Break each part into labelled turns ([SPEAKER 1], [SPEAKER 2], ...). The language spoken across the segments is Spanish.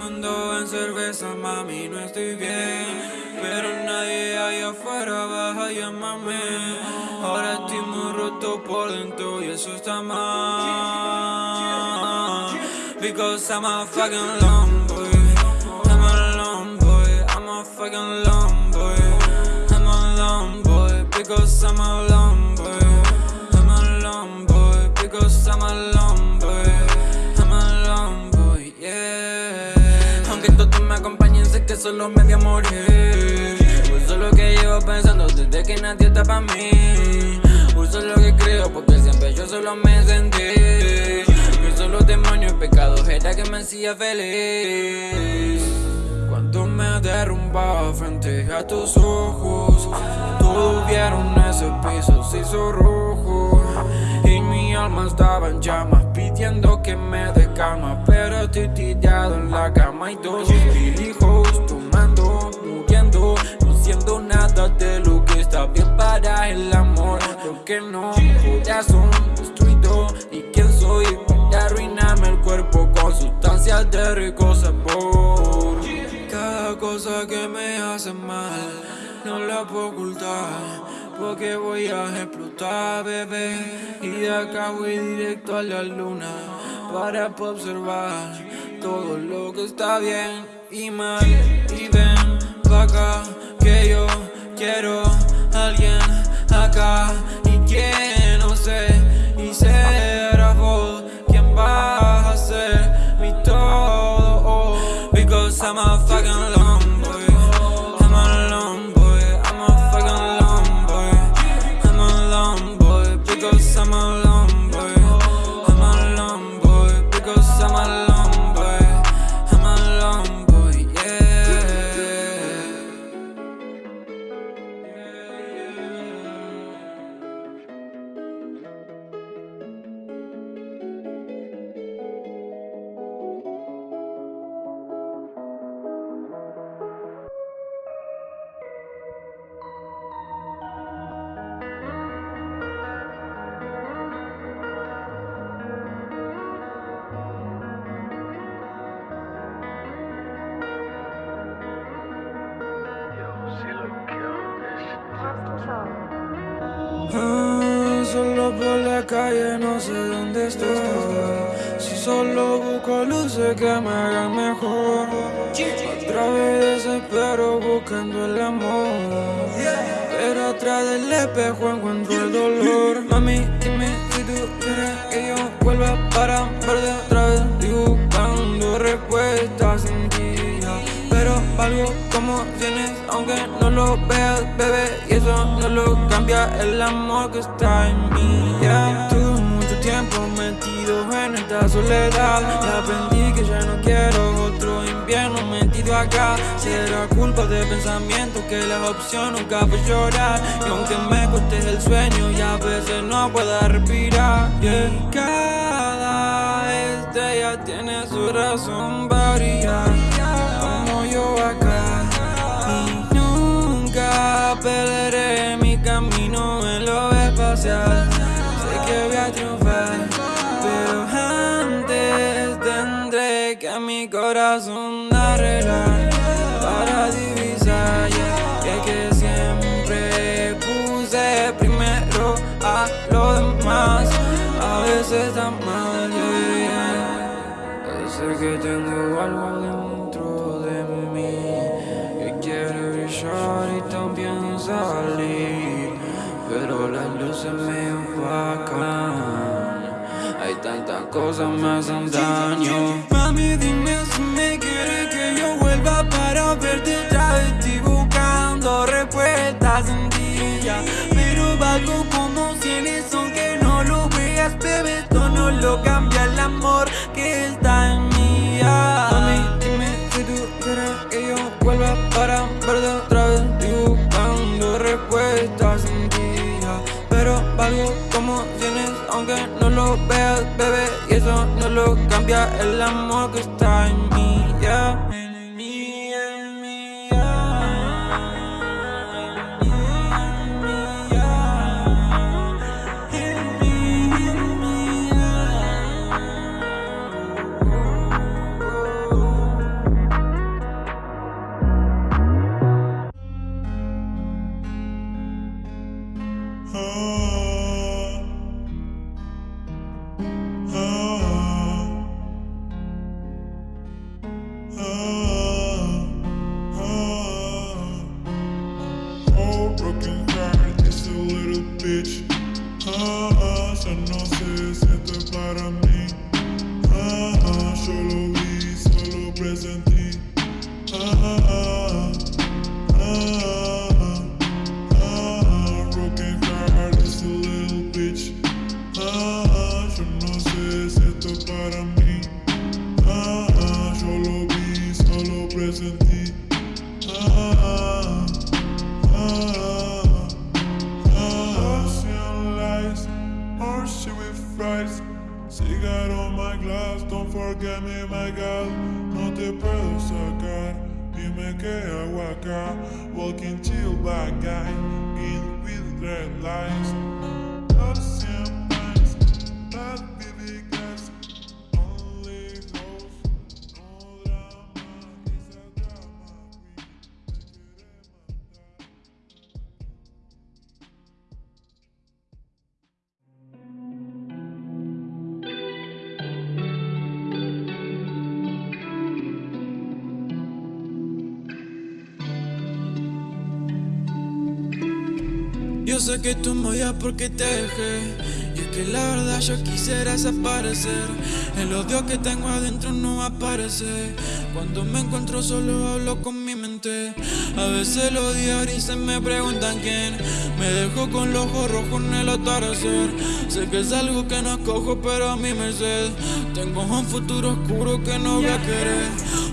[SPEAKER 1] Mundo en cerveza, mami, no estoy bien. Pero nadie allá afuera baja a llamarme Ahora estoy muy roto por dentro y eso está mal. Because I'm a fucking long boy. I'm a long boy, I'm a fucking long boy. I'm a long boy, because I'm a long boy solo me voy a morir. Uso lo que llevo pensando desde que nadie está pa' mí. Uso lo que creo porque siempre yo solo me sentí. Los demonios y pecados era que me hacía feliz. Cuando me derrumbaba frente a tus ojos Todos vieron ese piso se hizo rojo. Y mi alma estaba en llamas pidiendo que me dé calma Pero estoy Que me hace mal. No la puedo ocultar Porque voy a explotar, bebé. Y de acá voy directo a la luna Para observar todo lo que está bien y mal. Y ven pa' acá que yo quiero a alguien acá. Y que no sé y sé I'm a fucking Ah, solo por la calle no sé dónde estoy Si solo busco luces que me hagan mejor. Otra vez desespero buscando el amor. Pero atrás del espejo encuentro el dolor. Mami, dime si tú quieres que yo vuelva para verte otra vez. Estoy buscando respuestas en ti pero valgo como tienes aunque no lo veas, bebé Y eso no lo cambia el amor que está en mí yeah. Tuve mucho tiempo metido en esta soledad Y aprendí que ya no quiero otro invierno metido acá Será culpa de pensamiento que la opción nunca fue llorar Y aunque me cueste el sueño y a veces no pueda respirar yeah. Cada estrella tiene su razón corazón arreglar Para divisar. Y es que siempre puse primero a lo demás. A veces está mal, Sé que tengo algo dentro de mí Que quiere brillar y también salir Pero las luces me cosas me hacen daño. Mami dime si me quieres que yo vuelva para verte otra vez. Estoy buscando respuestas sencillas Pero valgo como tienes aunque no lo veas Bebé, esto no lo cambia el amor que está en mí yeah. Mami, dime si tú quieres que yo vuelva para verte otra vez. Estoy buscando respuestas en ti. Pero valgo como tienes aunque no lo veas, bebé Y eso no lo cambia el amor que bitch. Ah, ah, já não sei senta para mí. Ah, ah, solo vi, solo presente. Ah, ah, ah,
[SPEAKER 2] ah, ah, ah, broken heart is a little bitch. Ah, ah, já não sei senta para mí. Ah, ah, solo vi, solo presente. Ah, ah, ah. ah Cigarro on my glass, don't forget me, my girl. No te puedo sacar, dime qué hago acá. Walking chill back guy, in with red lights.
[SPEAKER 1] Yo sé que tú me odias porque te dejé Y es que la verdad yo quisiera desaparecer. El odio que tengo adentro no aparece Cuando me encuentro solo hablo con mi mente. A veces los diarios se me preguntan quién. Me dejó con los ojos rojos en el atardecer. Sé que es algo que no escojo pero a mí me sed Tengo un futuro oscuro que no voy a querer.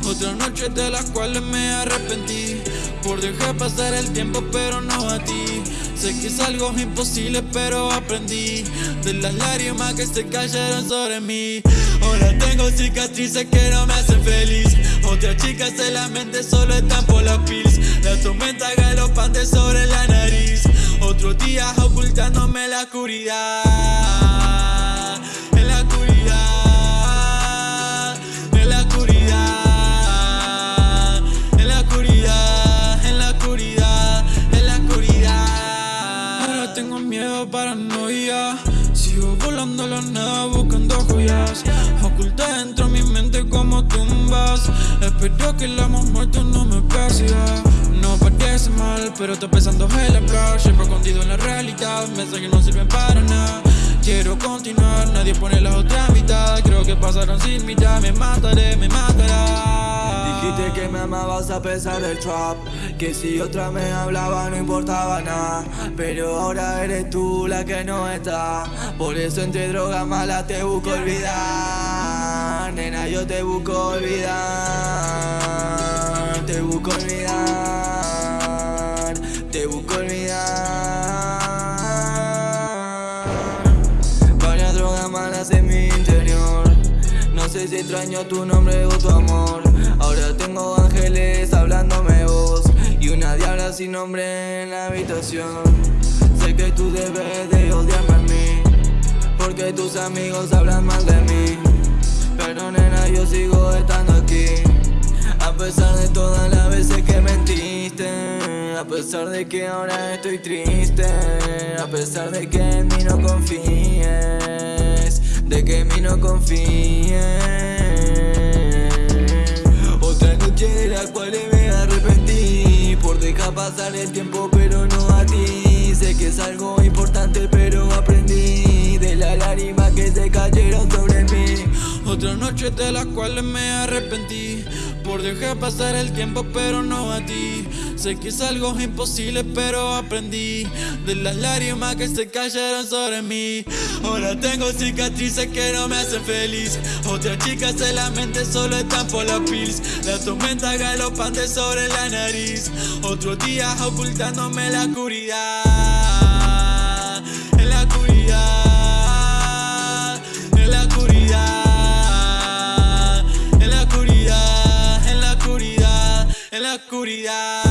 [SPEAKER 1] Otras noches de las cuales me arrepentí. Por dejar pasar el tiempo pero no a ti Sé que es algo imposible pero aprendí. De las lágrimas que se cayeron sobre mí. Ahora tengo cicatrices que no me hacen feliz. Otras chicas en la mente solo están por las pills La tormenta galopante sobre la nariz. Otros días ocultándome la oscuridad Espero que el amor muerto no me persiga. No parece mal, pero estoy pensando en hablar Siempre escondido en la realidad Mensajes no sirven para nada. Quiero continuar, nadie pone la otra mitad. Creo que pasaron sin mirar, me mataré, me matará.
[SPEAKER 3] Dijiste que me amabas a pesar del trap. Que si otra me hablaba no importaba nada. Pero ahora eres tú la que no está. Por eso entre drogas malas te busco olvidar yo te busco olvidar Te busco olvidar Te busco olvidar. Varias drogas malas en mi interior. No sé si extraño tu nombre o tu amor. Ahora tengo ángeles hablándome voz Y una diabla sin nombre en la habitación. Sé que tú debes de odiarme a mí Porque tus amigos hablan mal de mí Pero nena yo sigo estando aquí. A pesar de todas las veces que mentiste A pesar de que ahora estoy triste A pesar de que en mí no confíes De que en mí no confíes. Otra noche de la cual me arrepentí Por dejar pasar el tiempo pero no a ti. Sé que es algo importante pero aprendí De las lágrimas que se cayeron sobre mí
[SPEAKER 1] Otras noches de las cuales me arrepentí. Por dejar pasar el tiempo pero no a ti. Sé que es algo imposible pero aprendí. De las lágrimas que se cayeron sobre mí. Ahora tengo cicatrices que no me hacen feliz. Otras chicas en la mente solo están por las pills. La tormenta galopante sobre la nariz. Otros días ocultándome la oscuridad oscuridad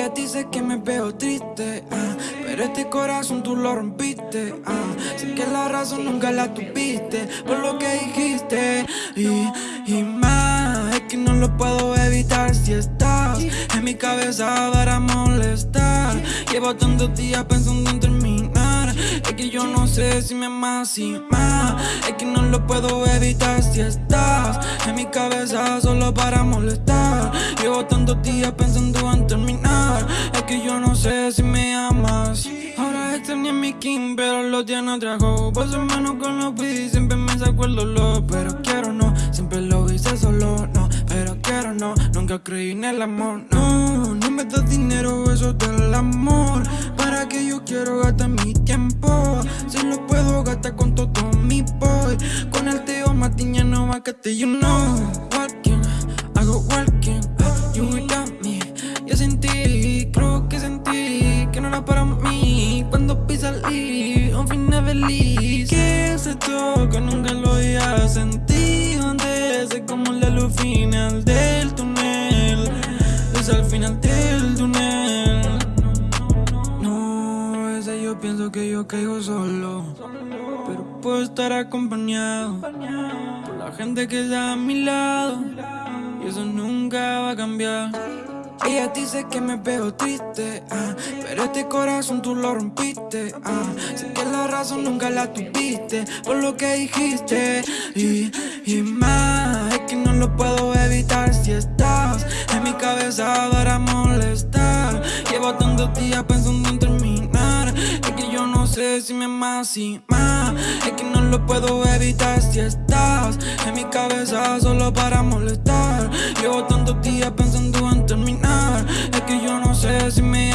[SPEAKER 1] Ella dice que me veo triste, ah, pero este corazón tú lo rompiste. ah. Sé que la razón nunca la tuviste por lo que dijiste. Y, y más, es que no lo puedo evitar si estás en mi cabeza para molestar. Llevo tantos días pensando en terminar. Es que yo no sé si me amas y más Es que no lo puedo evitar si estás En mi cabeza solo para molestar. Llevo tantos días pensando en terminar. Es que yo no sé si me amas. Ahora extrañé mi king pero lo tiene otra hoe. Paso menos con los beats, siempre me saco el dolor. Pero quiero no, siempre lo hice solo, no. Pero quiero no, nunca creí en el amor, no. No me das dinero, eso del amor quiero gastar mi tiempo. Si lo puedo gastar con todo mi boy. Con el tío Matiña no va que you know Walking, hago walking, uh, you without me. Yo sentí, creo que sentí Que no era para mí. Cuando pisa el un final feliz yo caigo solo Pero puedo estar acompañado Por la gente que está a mi lado Y eso nunca va a cambiar ella dice que me veo triste, ah, pero este corazón tú lo rompiste. Ah, sé que la razón nunca la tuviste por lo que dijiste. Y, y más, es que no lo puedo evitar si estás en mi cabeza para molestar. Llevo tantos días pensando sé si me amas y más. Es que no lo puedo evitar si estás en mi cabeza solo para molestar. Llevo tantos días pensando en terminar. Es que yo no sé si me